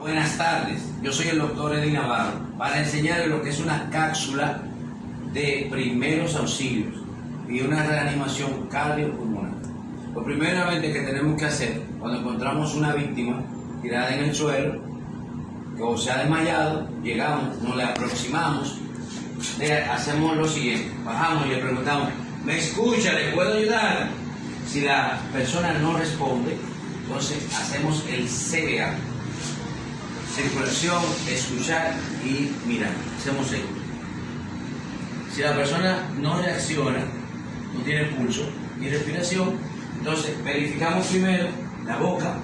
Buenas tardes, yo soy el doctor Edwin Navarro para enseñarles lo que es una cápsula de primeros auxilios y una reanimación cardiopulmonar. Lo primeramente que tenemos que hacer cuando encontramos una víctima tirada en el suelo o se ha desmayado, llegamos, nos le aproximamos, le hacemos lo siguiente, bajamos y le preguntamos, ¿me escucha? ¿Le puedo ayudar? Si la persona no responde, entonces hacemos el CBA circulación, escuchar y mirar. Hacemos esto. Si la persona no reacciona, no tiene pulso ni respiración, entonces verificamos primero la boca,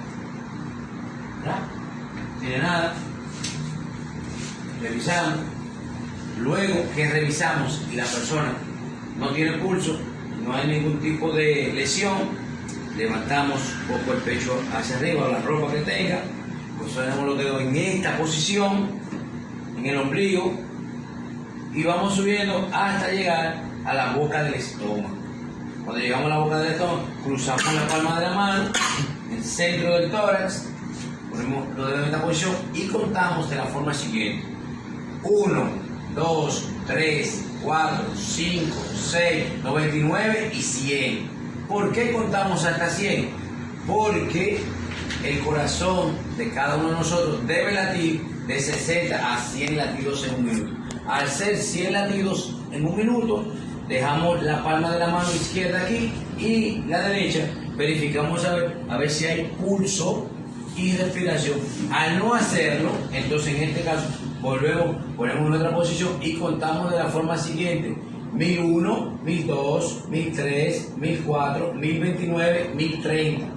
No tiene nada, revisamos, luego que revisamos y la persona no tiene pulso, no hay ningún tipo de lesión, levantamos un poco el pecho hacia arriba, la ropa que tenga, Posicionamos los dedos en esta posición, en el ombligo, y vamos subiendo hasta llegar a la boca del estómago. Cuando llegamos a la boca del estómago, cruzamos la palma de la mano, el centro del tórax, ponemos los dedos en esta posición y contamos de la forma siguiente. 1, 2, 3, 4, 5, 6, 99 y 100. ¿Por qué contamos hasta 100? Porque el corazón de cada uno de nosotros debe latir de 60 a 100 latidos en un minuto. Al ser 100 latidos en un minuto, dejamos la palma de la mano izquierda aquí y la derecha. Verificamos a ver, a ver si hay pulso y respiración. Al no hacerlo, entonces en este caso volvemos, ponemos otra posición y contamos de la forma siguiente. 1001, 1002, 1003, 1004, 1029, 1030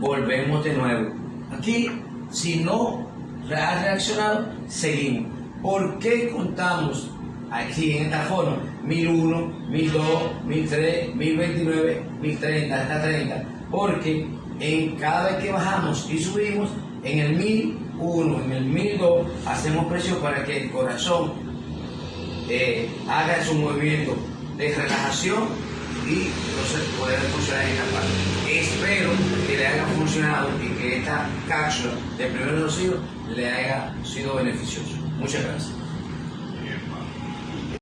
volvemos de nuevo. Aquí, si no ha reaccionado, seguimos. ¿Por qué contamos aquí en esta forma? 1001, 1002, 1003, 1029, 1030, hasta 30. Porque en cada vez que bajamos y subimos, en el 1001, en el 1002, hacemos presión para que el corazón eh, haga su movimiento de relajación y entonces poder funcionar en esta parte. Y que esta cápsula de primer auxilio le haya sido beneficioso. Muchas gracias.